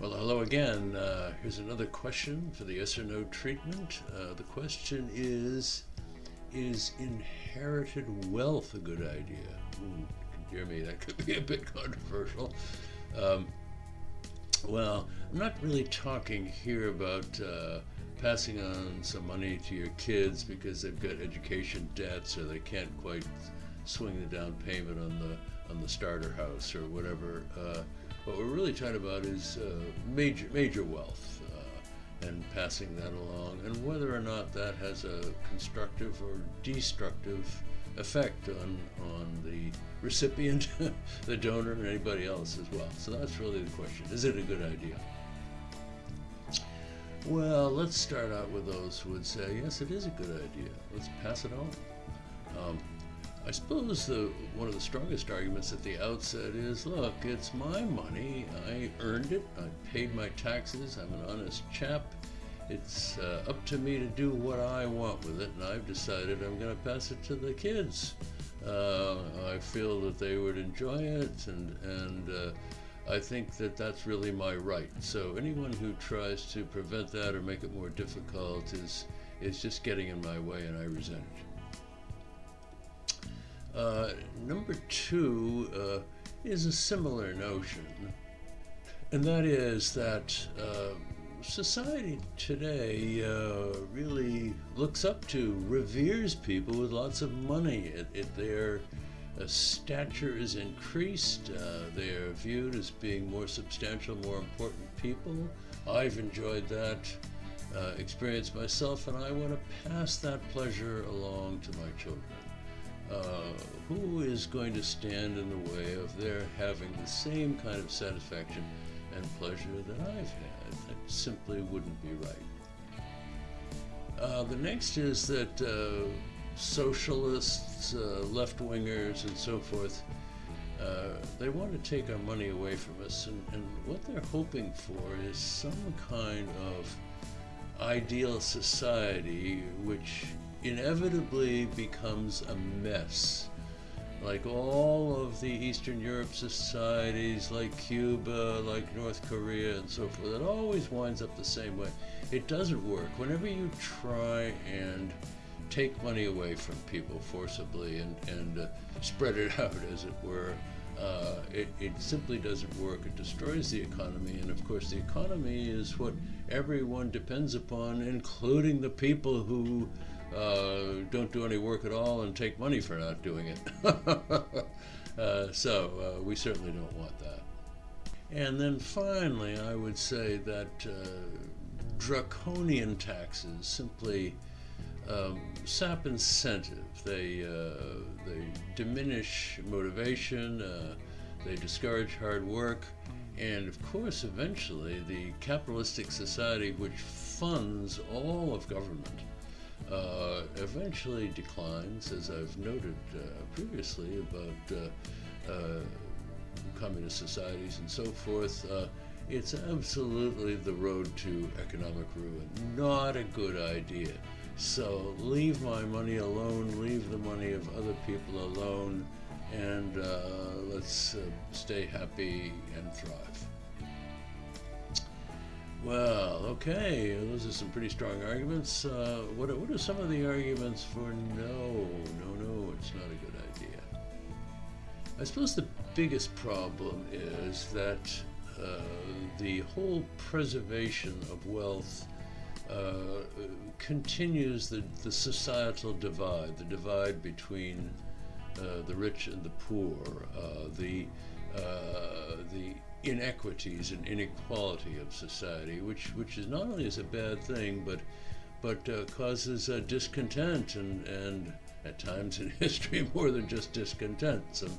Well, hello again. Uh, here's another question for the yes or no treatment. Uh, the question is Is inherited wealth a good idea? Ooh, dear me, that could be a bit controversial. Um, well, I'm not really talking here about uh, passing on some money to your kids because they've got education debts or they can't quite swing the down payment on the on the starter house or whatever. What we're really talking about is uh, major major wealth uh, and passing that along, and whether or not that has a constructive or destructive effect on on the recipient, the donor, and anybody else as well. So that's really the question: Is it a good idea? Well, let's start out with those who would say, yes, it is a good idea. Let's pass it on. Um, I suppose the, one of the strongest arguments at the outset is look, it's my money. I earned it. I paid my taxes. I'm an honest chap. It's uh, up to me to do what I want with it, and I've decided I'm going to pass it to the kids. Uh, I feel that they would enjoy it, and, and uh, I think that that's really my right. So anyone who tries to prevent that or make it more difficult is, is just getting in my way, and I resent it. Uh, number two uh, is a similar notion, and that is that uh, society today uh, really looks up to, reveres people with lots of money. It, it, their uh, stature is increased, they are viewed as being more substantial, more important people. I've enjoyed that. Uh, experience myself, and I want to pass that pleasure along to my children. Uh, who is going to stand in the way of their having the same kind of satisfaction and pleasure that I've had? That simply wouldn't be right. Uh, the next is that uh, socialists, uh, left wingers, and so forth, uh, they want to take our money away from us, and, and what they're hoping for is some kind of ideal society which inevitably becomes a mess. Like all of the Eastern Europe societies, like Cuba, like North Korea, and so forth, it always winds up the same way. It doesn't work. Whenever you try and take money away from people forcibly and, and uh, spread it out, as it were, uh, it, it simply doesn't work. It destroys the economy, and of course, the economy is what everyone depends upon, including the people who uh, don't do any work at all and take money for not doing it. uh, so uh, we certainly don't want that. And then finally, I would say that uh, draconian taxes simply um, sap incentive. They, uh, they diminish motivation, uh, they discourage hard work, and of course, eventually, the capitalistic society which funds all of government uh, eventually declines, as I've noted uh, previously about uh, uh, communist societies and so forth. It's absolutely the road to economic ruin. Not a good idea. So leave my money alone, leave the money of other people alone, and let's stay happy and thrive. Well, okay, those are some pretty strong arguments. Uh, what, what are some of the arguments for no, no, no, it's not a good idea? I suppose the biggest problem is that uh, the whole preservation of wealth uh, continues the, the societal divide, the divide between uh, the rich and the poor, uh, the, uh, the inequities and inequality of society, which which is not only is a bad thing, but but uh, causes uh, discontent and and at times in history more than just discontent, some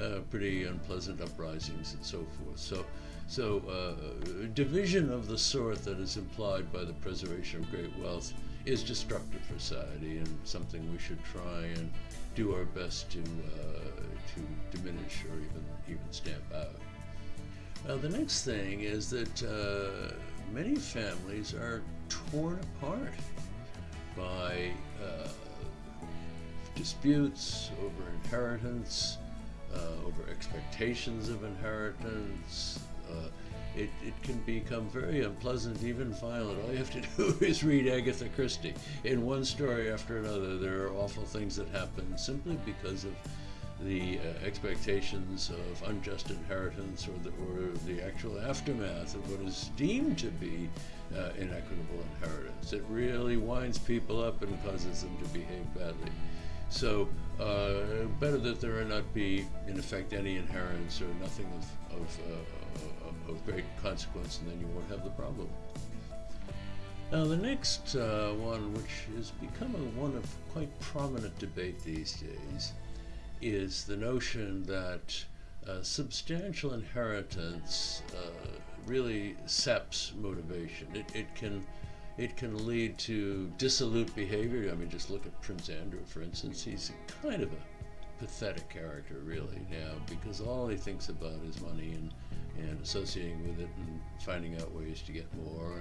uh, pretty unpleasant uprisings and so forth. So. So, uh, division of the sort that is implied by the preservation of great wealth is destructive for society and something we should try and do our best to uh, to diminish or even even stamp out. Now, the next thing is that uh, many families are torn apart by uh, disputes over inheritance, uh, over expectations of inheritance, Uh, it, it can become very unpleasant, even violent. All you have to do is read Agatha Christie. In one story after another, there are awful things that happen simply because of the uh, expectations of unjust inheritance or the, or the actual aftermath of what is deemed to be uh, inequitable inheritance. It really winds people up and causes them to behave badly. So, uh, better that there not be, in effect, any inheritance or nothing of, of, uh, of great consequence, and then you won't have the problem. Now, the next uh, one, which has become a one of quite prominent debate these days, is the notion that uh, substantial inheritance uh, really saps motivation. It, it can it can lead to dissolute behavior. I mean, just look at Prince Andrew, for instance. He's kind of a pathetic character, really, now, because all he thinks about is money and, and associating with it and finding out ways to get more.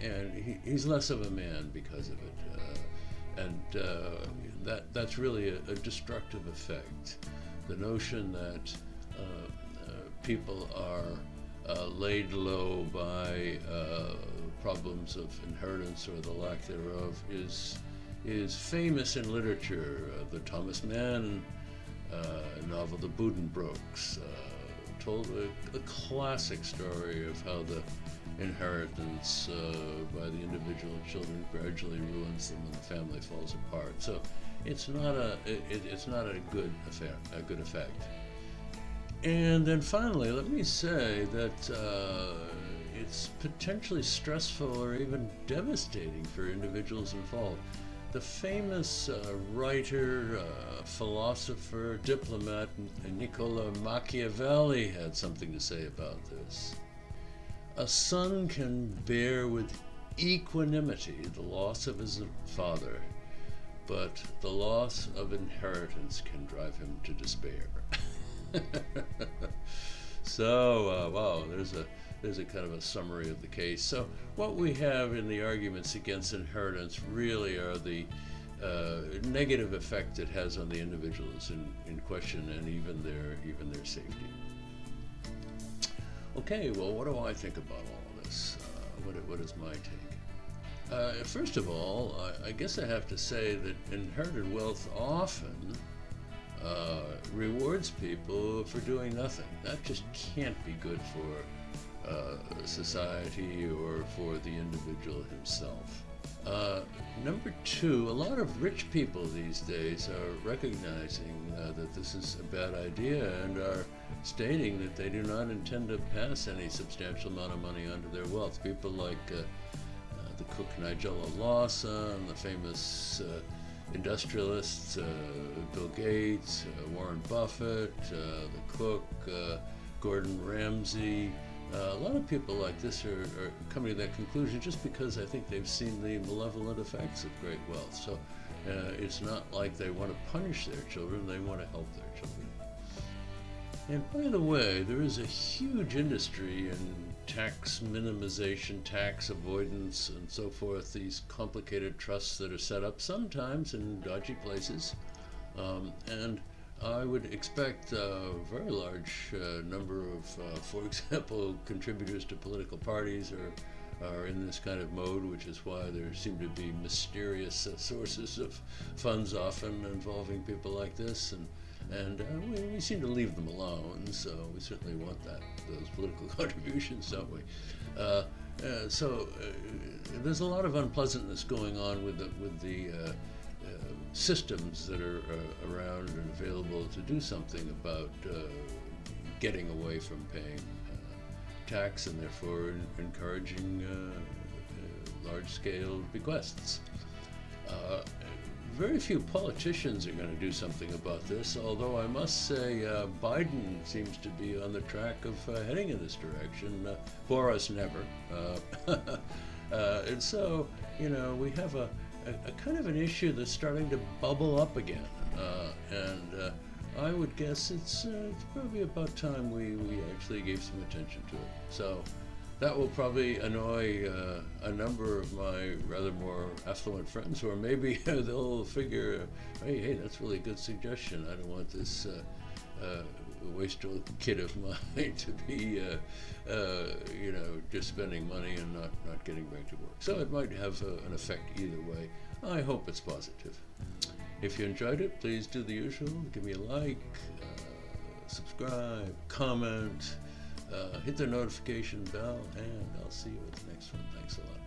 And, and he, he's less of a man because of it. Uh, and uh, that, that's really a, a, destructive effect. The notion that uh, uh people are uh, laid low by problems of inheritance or the lack thereof is is famous in literature. The Thomas Mann novel, The Buddenbrooks, told a, a, classic story of how the inheritance uh, by the individual children gradually ruins them and the family falls apart. So it's not a it, it's not a good effect. A good effect. And then finally, let me say that uh, it's potentially stressful or even devastating for individuals involved. The famous uh, writer, uh, philosopher, diplomat Niccolo Machiavelli had something to say about this. A son can bear with equanimity the loss of his father, but the loss of inheritance can drive him to despair. so, uh, wow, there's a there's a kind of a summary of the case. So what we have in the arguments against inheritance really are the uh, negative effect it has on the individuals in, in question and even their even their safety. Okay, well, what do I think about all this? Uh, what, what is my take? Uh, first of all, I, I, guess I have to say that inherited wealth often uh, rewards people for doing nothing. That just can't be good for uh, society or for the individual himself. Uh, number two, a lot of rich people these days are recognizing uh, that this is a bad idea and are stating that they do not intend to pass any substantial amount of money onto their wealth. People like uh, uh, the cook Nigella Lawson, the famous uh, industrialists Bill Gates, Warren Buffett, the cook Gordon Ramsay, uh, a lot of people like this are, are, coming to that conclusion just because I think they've seen the malevolent effects of great wealth. So uh, it's not like they want to punish their children, they want to help their children. And by the way, there is a huge industry in tax minimization, tax avoidance, and so forth, these complicated trusts that are set up sometimes in dodgy places. Um, and I would expect a very large uh, number of, uh, for example, contributors to political parties are, are in this kind of mode, which is why there seem to be mysterious uh, sources of funds often involving people like this. And, and uh, we, we, seem to leave them alone, so we certainly want that, those political contributions, don't we? Uh, uh, so there's a lot of unpleasantness going on with the, with the systems that are uh, around and available to do something about uh, getting away from paying uh, tax and therefore encouraging uh, uh, large-scale bequests. Uh, very few politicians are going to do something about this, although I must say Biden seems to be on the track of heading in this direction. Boris never. and so, you know, we have a a, a, kind of an issue that's starting to bubble up again. Uh, and uh, I would guess it's, uh, it's probably about time we, we actually gave some attention to it. So that will probably annoy uh, a number of my rather more affluent friends, or maybe they'll figure, hey, hey, that's really a good suggestion. I don't want this uh, uh, wasteful kid of mine to be, uh, uh, you know, just spending money and not, not getting back to work. So it might have uh, an effect either way. I hope it's positive. If you enjoyed it, please do the usual. Give me a like, uh, subscribe, comment, uh, hit the notification bell, and I'll see you at the next one. Thanks a lot.